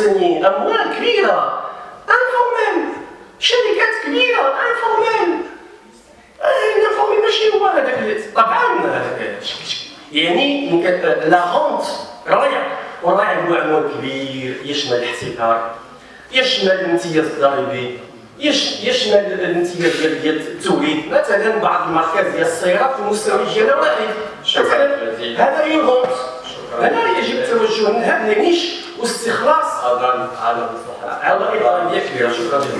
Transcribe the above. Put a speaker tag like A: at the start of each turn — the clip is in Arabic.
A: السنين اموال كبيرة. انفورميل شركات كبيرة. informel ال informel ماشي هو هذاك طبعا يعني la rente ريع. وريع هو عنوان كبير يشمل الاحتكار يشمل الامتياز الضريبي يشمل الامتياز ديال ديال التوليد مثلا بعض الماركات ديال السيارات المستوى ديالها واحد مثلا هذا يغوط هنا يجب التوجه. لهذا النيش. واستخلاص
B: هذا هذا
A: على اضافيه كبيره شكرا.